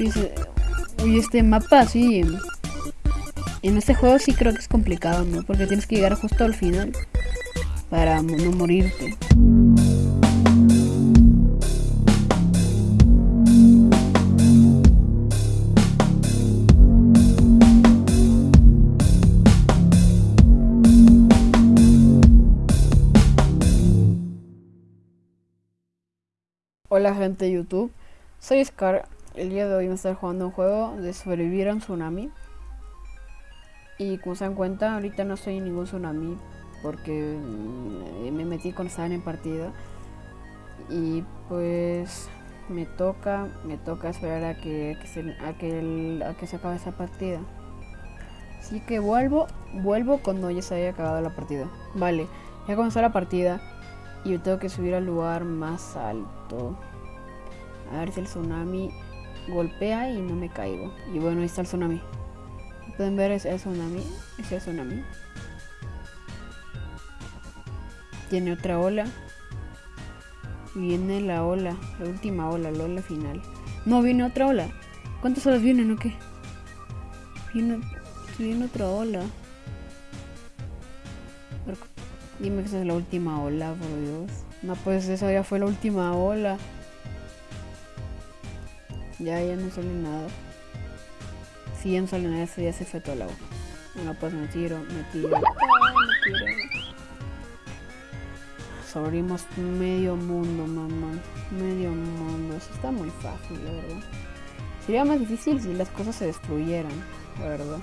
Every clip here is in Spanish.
Dice, uy, este mapa sí. En este juego sí creo que es complicado, ¿no? Porque tienes que llegar justo al final para no morirte. Hola gente de YouTube, soy Scar. El día de hoy a estar jugando un juego de sobrevivir a un tsunami. Y como se dan cuenta, ahorita no estoy en ningún tsunami porque mm, me metí con estaba en partida. Y pues me toca, me toca esperar a que, se, a que, a que se acabe esa partida. Así que vuelvo, vuelvo cuando ya se haya acabado la partida. Vale, ya comenzó la partida y tengo que subir al lugar más alto. A ver si el tsunami golpea y no me caigo. Y bueno, ahí está el tsunami. Pueden ver ese tsunami. Ese tsunami. Tiene otra ola. Viene la ola, la última ola, la ola final. No, viene otra ola. ¿Cuántas olas vienen o qué? Viene, viene otra ola. Dime que esa es la última ola, por Dios. No, pues esa ya fue la última ola. Ya, ya no sale nada. Si ya no sale nada, ya se fue todo el agua. Bueno, pues me tiro, me tiro. me tiro. Sobrimos medio mundo, mamá. Medio mundo. Eso está muy fácil, la verdad. Sería más difícil si las cosas se destruyeran, la verdad.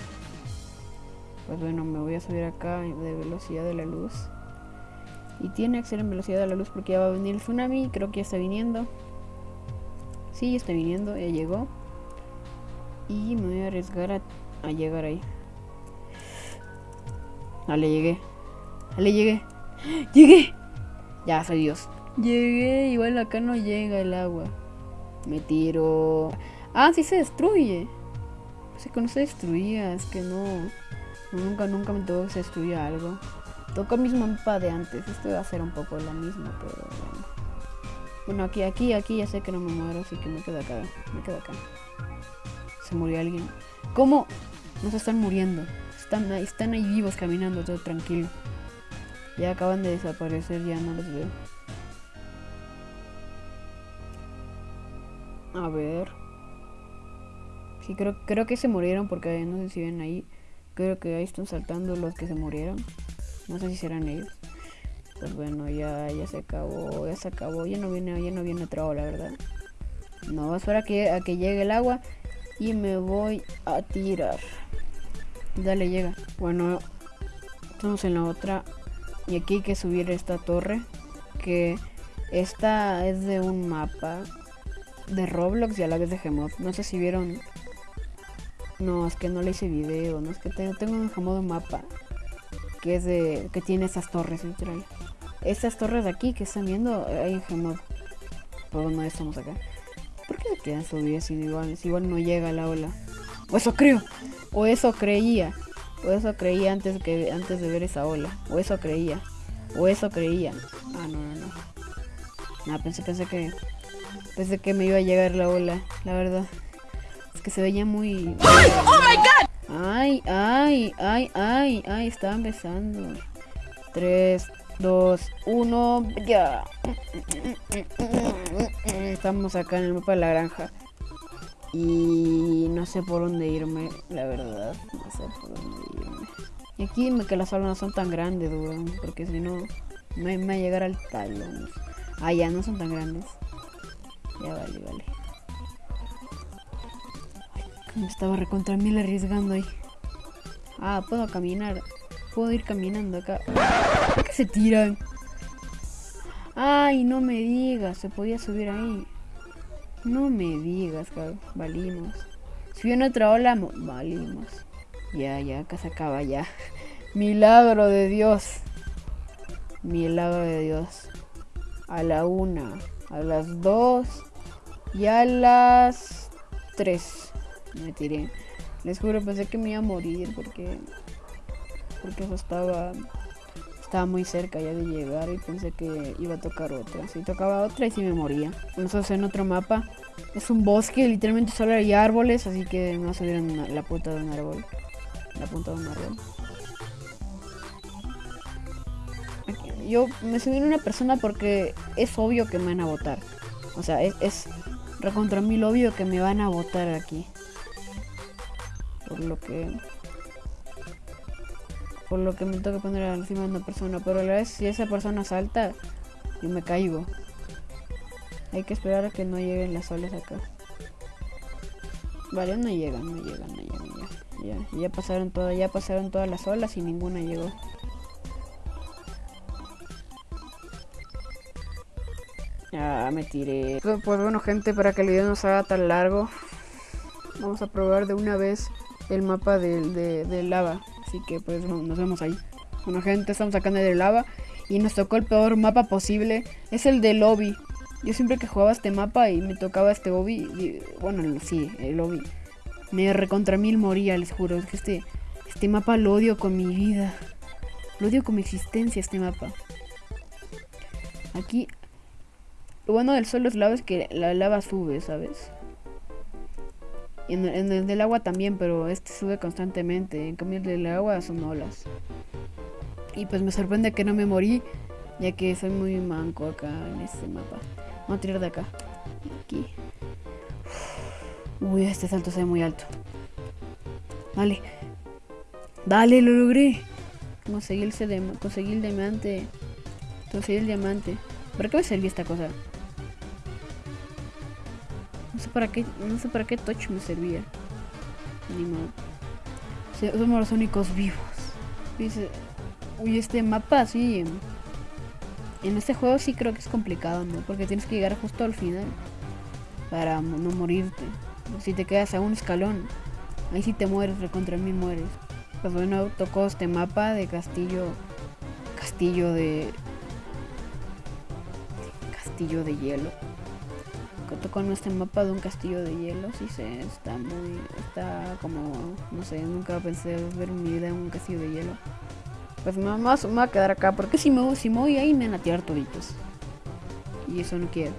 Pues bueno, me voy a subir acá de velocidad de la luz. Y tiene que ser en velocidad de la luz porque ya va a venir el tsunami. Creo que ya está viniendo. Sí, ya está viniendo, ya llegó. Y me voy a arriesgar a, llegar ahí. Vale, llegué. Vale, llegué. ¡Llegué! Ya, soy Dios. Llegué, igual acá no llega el agua. Me tiro. Ah, sí se destruye. Sé que no se destruía, es que no. Nunca, nunca me tuvo que se destruya algo. El mismo mapa de antes. Este va a ser un poco lo mismo, pero bueno. Bueno, aquí, aquí, aquí ya sé que no me muero, así que me quedo acá. Me quedo acá. Se murió alguien. ¿Cómo? No se están muriendo. Están ahí, están ahí vivos caminando, todo tranquilo. Ya acaban de desaparecer, ya no los veo. A ver. Sí, creo, creo que se murieron porque no sé si ven ahí. Creo que ahí están saltando los que se murieron. No sé si serán ellos. Pues bueno, ya, ya se acabó, ya se acabó. Ya no viene, ya no viene otra hora, ¿verdad? No, espera que, a que llegue el agua y me voy a tirar. Dale, llega. Bueno, estamos en la otra. Y aquí hay que subir esta torre. Que esta es de un mapa de Roblox y a la vez de Gmod. No sé si vieron. No, es que no le hice video. No es que tengo, tengo un Gmod mapa que es de que tiene esas torres literal. Estas torres de aquí que están viendo hay en. Pero no estamos acá. ¿Por qué se quedan subidas si igual, si igual no llega la ola? O eso creo. O eso creía. O eso creía antes que antes de ver esa ola. O eso creía. O eso creía. Ah, no, no, no. No, pensé, pensé que. Pensé que me iba a llegar la ola, la verdad. Es que se veía muy. ¡Oh my god! Ay, ay, ay, ay, ay, estaba empezando. 3, 2, 1, ya. Estamos acá en el mapa de la granja. Y no sé por dónde irme, la verdad. No sé por dónde irme. Y aquí me que las olas no son tan grandes, weón. Porque si no, me, va a llegar al talón. Ah, ya, no son tan grandes. Ya vale, vale. Me estaba recontra mil arriesgando ahí. Ah, puedo caminar. Puedo ir caminando acá. ¿Por qué se tiran? Ay, no me digas. Se podía subir ahí. No me digas, que valimos. Si viene otra ola, valimos. Ya, ya, acá se acaba ya. Milagro de Dios. Milagro de Dios. A la una, a las dos y a las tres. Me tiré. Les juro, pensé que me iba a morir porque. Porque eso estaba. Estaba muy cerca ya de llegar y pensé que iba a tocar otra. Si tocaba otra y si me moría. Nosotros en otro mapa. Es un bosque, literalmente solo hay árboles, así que a salir en la punta de un árbol. La punta de un árbol. Yo me subí en una persona porque es obvio que me van a votar. O sea, es, es recontra mil obvio que me van a votar aquí. Por lo que por lo que me toca poner encima de una persona. Pero a la vez, si esa persona salta, yo me caigo. Hay que esperar a que no lleguen las olas acá. Vale, no llegan, no llegan, no llegan. Ya, ya, ya pasaron todas, ya pasaron todas las olas y ninguna llegó. Ya me tiré. Pues bueno gente, para que el video no se haga tan largo, vamos a probar de una vez el mapa de, de lava. Así que pues nos vemos ahí. Bueno gente, estamos acá en el lava y nos tocó el peor mapa posible. Es el de lobby. Yo siempre que jugaba este mapa y me tocaba este lobby, bueno, sí, el lobby, me recontra mil moría, les juro. Es que este, este mapa lo odio con mi vida. Lo odio con mi existencia este mapa. Aquí, lo bueno del suelo es lava es que la lava sube, ¿sabes? Y en, el del agua también, pero este sube constantemente. En cambio el del agua son olas. Y pues me sorprende que no me morí, ya que soy muy manco acá en este mapa. Vamos a tirar de acá. Aquí. Uy, este salto se ve muy alto. Dale. Dale, lo logré. Conseguí el, conseguí el diamante. Conseguí el diamante. ¿Para qué me servía esta cosa? No sé para qué, no sé para qué touch me servía. Ni. Somos los únicos vivos. Dice, uy, este mapa sí. En este juego sí creo que es complicado, ¿no? Porque tienes que llegar justo al final para no morirte. Si te quedas a un escalón, ahí sí te mueres, recontra mí mueres. Pues bueno, tocó este mapa de castillo, castillo de, castillo de hielo en este mapa de un castillo de hielo, sí se está muy, está como, no sé, nunca pensé ver mi vida en un castillo de hielo. Pues me, me, me voy a quedar acá, porque si me, si me voy ahí me van a tirar toditos. Y eso no quiero.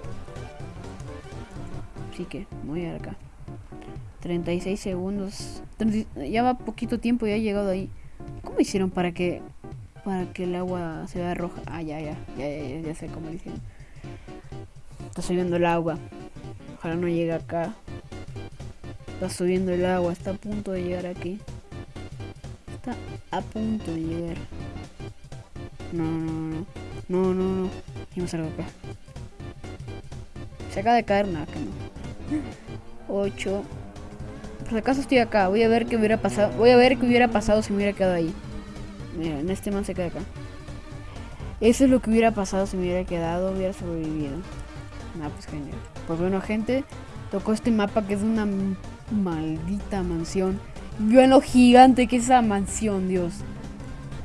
Así que, voy a acá. 36 segundos. ya va poquito tiempo y ha llegado ahí. ¿Cómo hicieron para que para que el agua se vea roja? Ah, ya, ya, ya, ya, ya sé cómo hicieron. Está subiendo el agua. Ojalá no llegue acá. Está subiendo el agua, está a punto de llegar aquí. Está a punto de llegar. No, no, no. No, no, no. Y me salgo acá. Se acaba de caer, nada, que no. 8. Por si acaso estoy acá. Voy a ver qué hubiera pasado. Voy a ver qué hubiera pasado si me hubiera quedado ahí. Mira, en este man se queda acá. Eso es lo que hubiera pasado si me hubiera quedado, hubiera sobrevivido. Ah, pues genial. Pues bueno, gente, tocó este mapa que es una maldita mansión. Vean lo gigante que es esa mansión, Dios.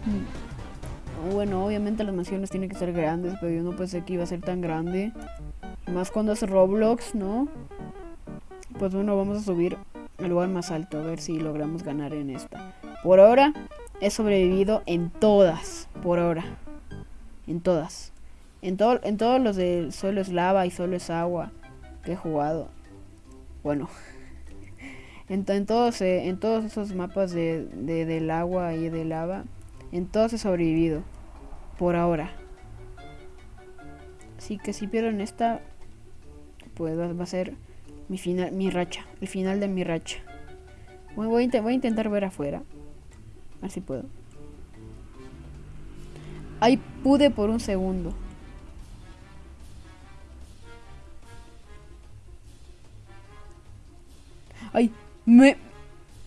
Mm. Bueno, obviamente las mansiones tienen que ser grandes, pero yo no pensé que iba a ser tan grande. Más cuando es Roblox, ¿no? Pues bueno, vamos a subir al lugar más alto, a ver si logramos ganar en esta. Por ahora, he sobrevivido en todas, por ahora. En todas. En, todo, en todos los de solo es lava y solo es agua que he jugado. Bueno. En, todos, eh, en todos esos mapas de, del agua y de lava. En todos he sobrevivido. Por ahora. Así que si pierdo en esta. Pues va, a ser mi final, mi racha. El final de mi racha. voy, a voy a intentar ver afuera. A ver si puedo. Ahí pude por un segundo. Ay, me,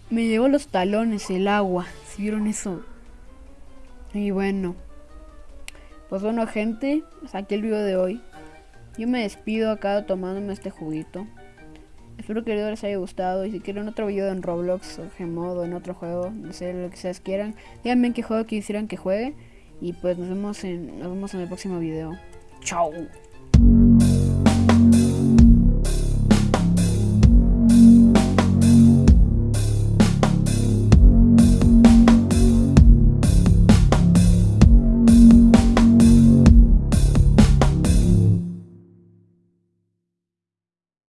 me llevó los talones el agua. ¿Si vieron eso? Y bueno. Pues bueno, gente. Hasta aquí el video de hoy. Yo me despido acá tomándome este juguito. Espero que el video les haya gustado. Y si quieren otro video en Roblox o Gmod o en otro juego, no sé lo que ustedes quieran, díganme en qué juego quisieran que juegue. Y pues nos vemos en, nos vemos en el próximo video. Chao.